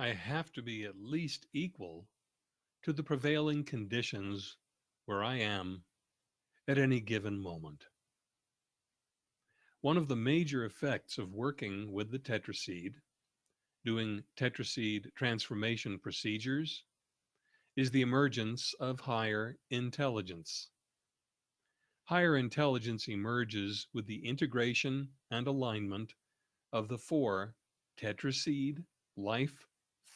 I have to be at least equal to the prevailing conditions where I am at any given moment. One of the major effects of working with the tetraseed, doing tetraseed transformation procedures, is the emergence of higher intelligence. Higher intelligence emerges with the integration and alignment of the four tetraseed life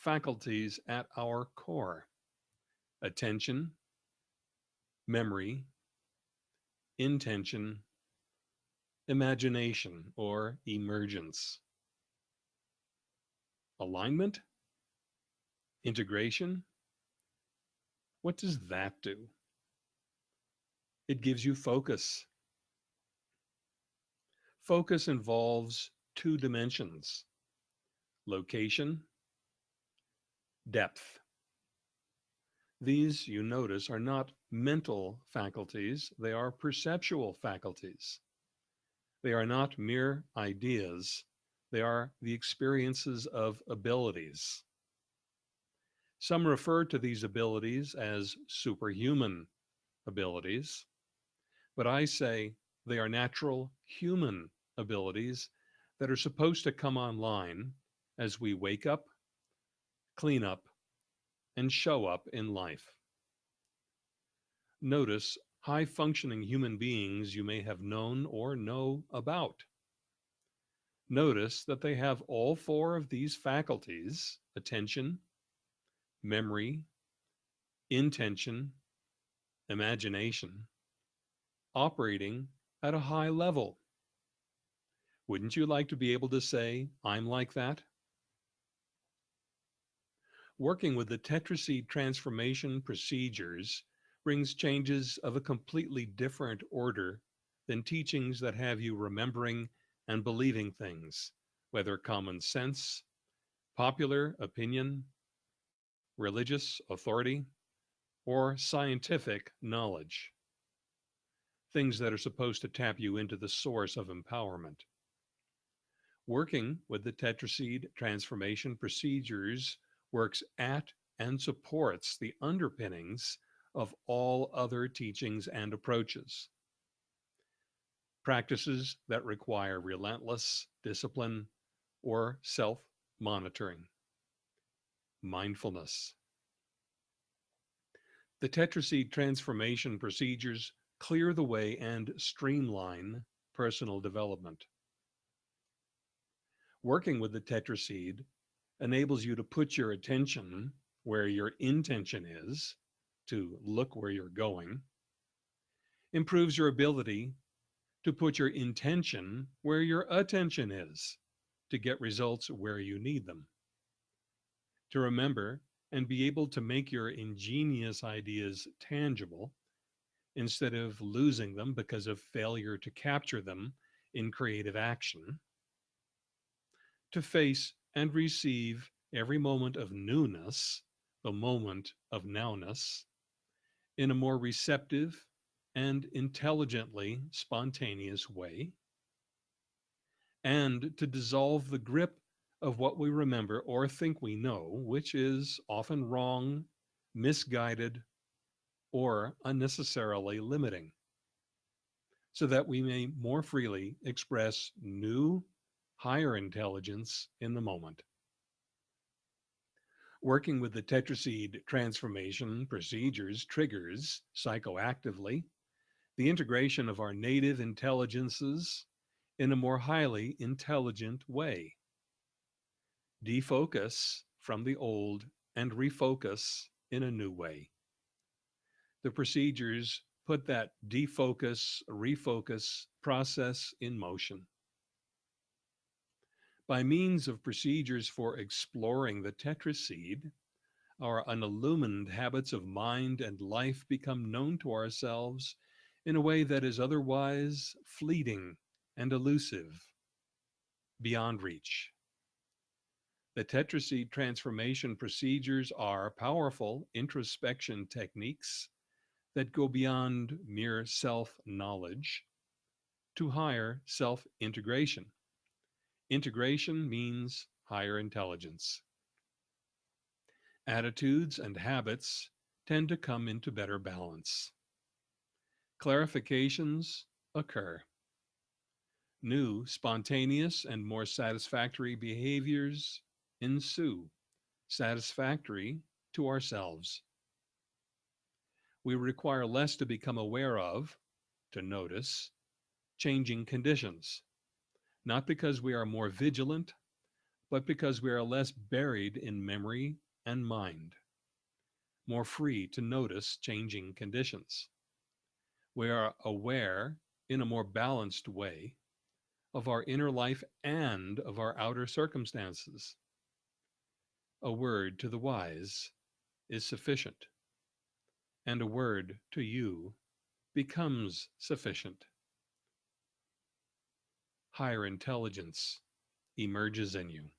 faculties at our core attention, memory, intention, imagination or emergence. Alignment, integration, what does that do? It gives you focus. Focus involves two dimensions, location, depth. These, you notice, are not mental faculties, they are perceptual faculties. They are not mere ideas, they are the experiences of abilities. Some refer to these abilities as superhuman abilities, but I say they are natural human abilities that are supposed to come online as we wake up, clean up, and show up in life. Notice high functioning human beings you may have known or know about. Notice that they have all four of these faculties attention, memory, intention, imagination, operating at a high level. Wouldn't you like to be able to say, I'm like that? Working with the tetraseed transformation procedures brings changes of a completely different order than teachings that have you remembering and believing things, whether common sense, popular opinion, religious authority, or scientific knowledge. Things that are supposed to tap you into the source of empowerment. Working with the tetraseed transformation procedures works at and supports the underpinnings of all other teachings and approaches. Practices that require relentless discipline or self-monitoring mindfulness. The tetraseed transformation procedures clear the way and streamline personal development. Working with the tetraseed enables you to put your attention where your intention is, to look where you're going, improves your ability to put your intention where your attention is, to get results where you need them. To remember and be able to make your ingenious ideas tangible instead of losing them because of failure to capture them in creative action, to face and receive every moment of newness, the moment of nowness, in a more receptive and intelligently spontaneous way, and to dissolve the grip of what we remember or think we know, which is often wrong, misguided, or unnecessarily limiting, so that we may more freely express new, higher intelligence in the moment. Working with the tetraseed transformation procedures triggers psychoactively the integration of our native intelligences in a more highly intelligent way defocus from the old and refocus in a new way. The procedures put that defocus, refocus process in motion. By means of procedures for exploring the tetraseed, our unillumined habits of mind and life become known to ourselves in a way that is otherwise fleeting and elusive, beyond reach. The tetraseed transformation procedures are powerful introspection techniques that go beyond mere self-knowledge to higher self-integration. Integration means higher intelligence. Attitudes and habits tend to come into better balance. Clarifications occur. New, spontaneous, and more satisfactory behaviors ensue, satisfactory to ourselves. We require less to become aware of, to notice, changing conditions, not because we are more vigilant, but because we are less buried in memory and mind, more free to notice changing conditions. We are aware in a more balanced way of our inner life and of our outer circumstances. A word to the wise is sufficient, and a word to you becomes sufficient. Higher intelligence emerges in you.